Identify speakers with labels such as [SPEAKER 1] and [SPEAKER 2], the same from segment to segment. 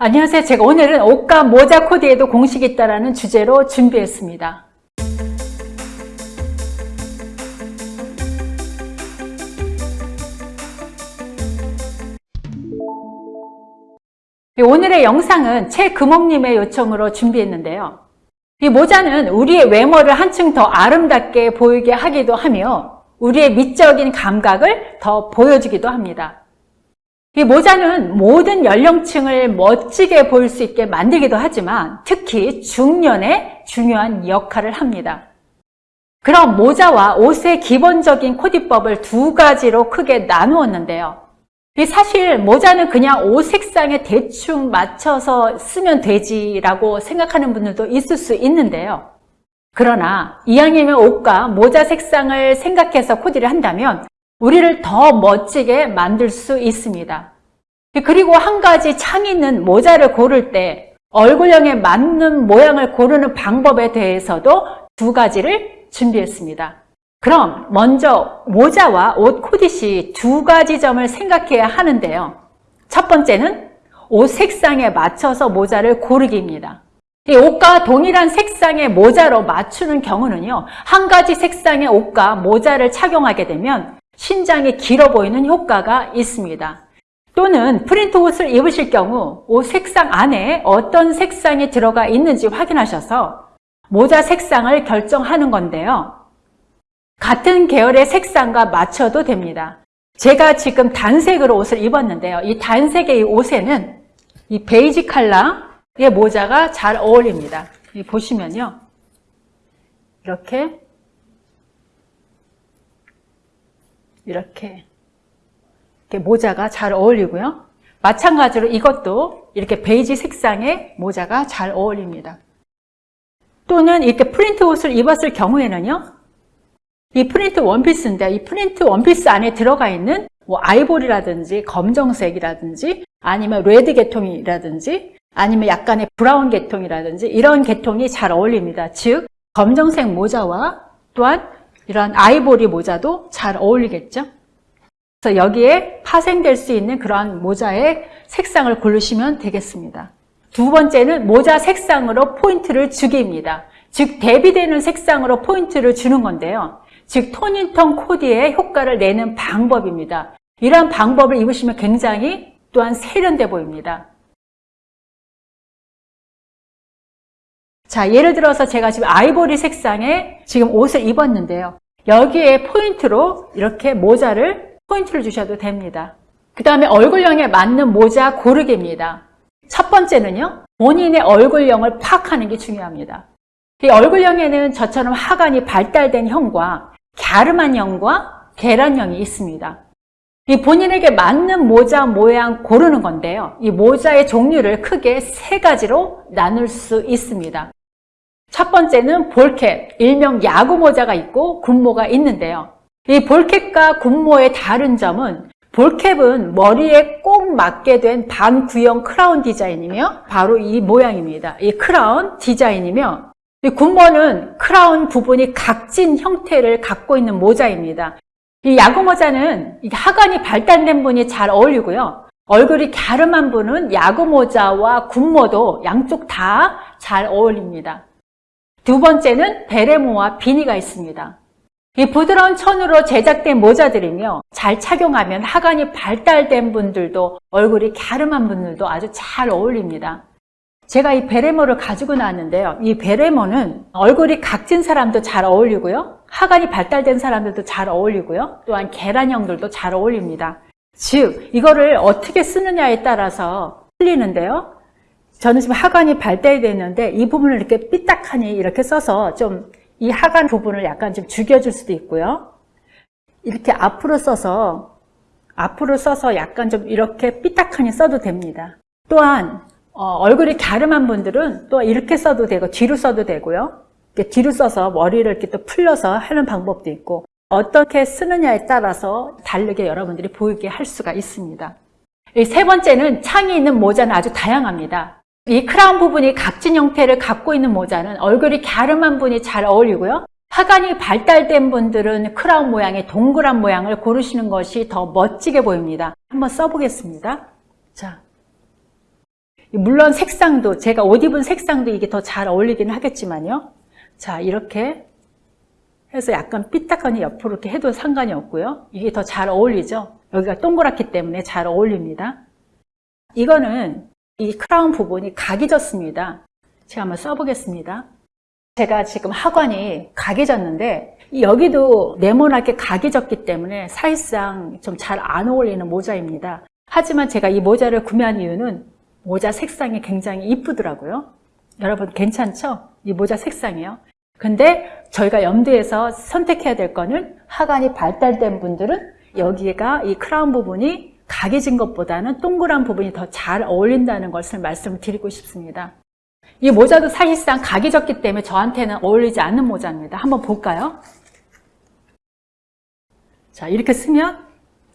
[SPEAKER 1] 안녕하세요. 제가 오늘은 옷과 모자 코디에도 공식이 있다는 주제로 준비했습니다. 오늘의 영상은 최금옥님의 요청으로 준비했는데요. 이 모자는 우리의 외모를 한층 더 아름답게 보이게 하기도 하며 우리의 미적인 감각을 더 보여주기도 합니다. 이 모자는 모든 연령층을 멋지게 보일 수 있게 만들기도 하지만 특히 중년에 중요한 역할을 합니다. 그럼 모자와 옷의 기본적인 코디법을 두 가지로 크게 나누었는데요. 사실 모자는 그냥 옷 색상에 대충 맞춰서 쓰면 되지라고 생각하는 분들도 있을 수 있는데요. 그러나 이왕이면 옷과 모자 색상을 생각해서 코디를 한다면 우리를 더 멋지게 만들 수 있습니다. 그리고 한 가지 창 있는 모자를 고를 때 얼굴형에 맞는 모양을 고르는 방법에 대해서도 두 가지를 준비했습니다. 그럼 먼저 모자와 옷 코디 시 두 가지 점을 생각해야 하는데요. 첫 번째는 옷 색상에 맞춰서 모자를 고르기입니다. 이 옷과 동일한 색상의 모자로 맞추는 경우는요. 한 가지 색상의 옷과 모자를 착용하게 되면 신장이 길어 보이는 효과가 있습니다. 또는 프린트 옷을 입으실 경우 옷 색상 안에 어떤 색상이 들어가 있는지 확인하셔서 모자 색상을 결정하는 건데요. 같은 계열의 색상과 맞춰도 됩니다. 제가 지금 단색으로 옷을 입었는데요. 이 단색의 이 옷에는 이 베이지 컬러의 모자가 잘 어울립니다. 보시면요. 이렇게 이렇게 이렇게 모자가 잘 어울리고요. 마찬가지로 이것도 이렇게 베이지 색상의 모자가 잘 어울립니다. 또는 이렇게 프린트 옷을 입었을 경우에는요. 이 프린트 원피스인데 이 프린트 원피스 안에 들어가 있는 뭐 아이보리라든지 검정색이라든지 아니면 red 계통이라든지 아니면 약간의 brown 계통이라든지 이런 계통이 잘 어울립니다. 즉 검정색 모자와 또한 이런 아이보리 모자도 잘 어울리겠죠. 그래서 여기에 파생될 수 있는 그러한 모자의 색상을 고르시면 되겠습니다. 두 번째는 모자 색상으로 포인트를 주기입니다. 즉 대비되는 색상으로 포인트를 주는 건데요. 즉 톤인턴 코디의 효과를 내는 방법입니다. 이러한 방법을 입으시면 굉장히 또한 세련돼 보입니다. 자, 예를 들어서 제가 지금 아이보리 색상의 지금 옷을 입었는데요. 여기에 포인트로 이렇게 모자를 포인트를 주셔도 됩니다. 그 다음에 얼굴형에 맞는 모자 고르기입니다. 첫 번째는요. 본인의 얼굴형을 파악하는 게 중요합니다. 이 얼굴형에는 저처럼 하관이 발달된 형과 갸름한 형과 계란형이 있습니다. 이 본인에게 맞는 모자 모양 고르는 건데요. 이 모자의 종류를 크게 세 가지로 나눌 수 있습니다. 첫 번째는 볼캡, 일명 야구 모자가 있고 군모가 있는데요. 이 볼캡과 군모의 다른 점은 볼캡은 머리에 꼭 맞게 된 반구형 크라운 디자인이며 바로 이 모양입니다. 이 크라운 디자인이며 이 군모는 크라운 부분이 각진 형태를 갖고 있는 모자입니다. 이 야구 모자는 하관이 발달된 분이 잘 어울리고요. 얼굴이 갸름한 분은 야구 모자와 군모도 양쪽 다 잘 어울립니다. 두 번째는 베레모와 비니가 있습니다. 이 부드러운 천으로 제작된 모자들이며 잘 착용하면 하관이 발달된 분들도 얼굴이 갸름한 분들도 아주 잘 어울립니다. 제가 이 베레모를 가지고 나왔는데요. 이 베레모는 얼굴이 각진 사람도 잘 어울리고요. 하관이 발달된 사람들도 잘 어울리고요. 또한 계란형들도 잘 어울립니다. 즉 이거를 어떻게 쓰느냐에 따라서 틀리는데요. 저는 지금 하관이 발달됐는데 이 부분을 이렇게 삐딱하니 이렇게 써서 좀 이 하관 부분을 약간 좀 죽여줄 수도 있고요. 이렇게 앞으로 써서 앞으로 써서 약간 좀 이렇게 삐딱하니 써도 됩니다. 또한 어, 얼굴이 갸름한 분들은 또 이렇게 써도 되고 뒤로 써도 되고요. 뒤로 써서 머리를 이렇게 또 풀려서 하는 방법도 있고 어떻게 쓰느냐에 따라서 다르게 여러분들이 보이게 할 수가 있습니다. 세 번째는 창이 있는 모자는 아주 다양합니다. 이 크라운 부분이 각진 형태를 갖고 있는 모자는 얼굴이 갸름한 분이 잘 어울리고요. 하관이 발달된 분들은 크라운 모양의 동그란 모양을 고르시는 것이 더 멋지게 보입니다. 한번 써보겠습니다. 자, 물론 색상도 제가 옷 입은 색상도 이게 더 잘 어울리긴 하겠지만요. 자 이렇게 해서 약간 삐딱하니 옆으로 이렇게 해도 상관이 없고요. 이게 더 잘 어울리죠. 여기가 동그랗기 때문에 잘 어울립니다. 이거는 이 크라운 부분이 각이 졌습니다. 제가 한번 써보겠습니다. 제가 지금 하관이 각이 졌는데 여기도 네모나게 각이 졌기 때문에 사실상 좀 잘 안 어울리는 모자입니다. 하지만 제가 이 모자를 구매한 이유는 모자 색상이 굉장히 이쁘더라고요. 여러분 괜찮죠? 이 모자 색상이요. 근데 저희가 염두에서 선택해야 될 거는 하관이 발달된 분들은 여기가 이 크라운 부분이 각이 진 것보다는 동그란 부분이 더 잘 어울린다는 것을 말씀을 드리고 싶습니다. 이 모자도 사실상 각이 졌기 때문에 저한테는 어울리지 않는 모자입니다. 한번 볼까요? 자, 이렇게 쓰면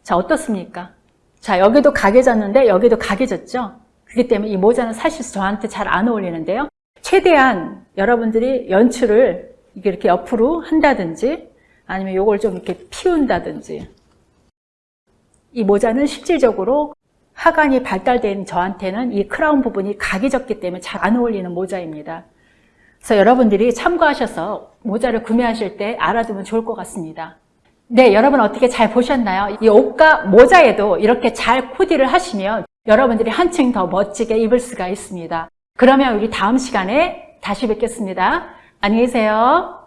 [SPEAKER 1] 자, 어떻습니까? 자, 여기도 각이 졌는데 여기도 각이 졌죠? 그렇기 때문에 이 모자는 사실 저한테 잘 안 어울리는데요. 최대한 여러분들이 연출을 이렇게 옆으로 한다든지 아니면 이걸 좀 이렇게 피운다든지 이 모자는 실질적으로 하관이 발달된 저한테는 이 크라운 부분이 각이 졌기 때문에 잘 안 어울리는 모자입니다. 그래서 여러분들이 참고하셔서 모자를 구매하실 때 알아두면 좋을 것 같습니다. 네, 여러분 어떻게 잘 보셨나요? 이 옷과 모자에도 이렇게 잘 코디를 하시면 여러분들이 한층 더 멋지게 입을 수가 있습니다. 그러면 우리 다음 시간에 다시 뵙겠습니다. 안녕히 계세요.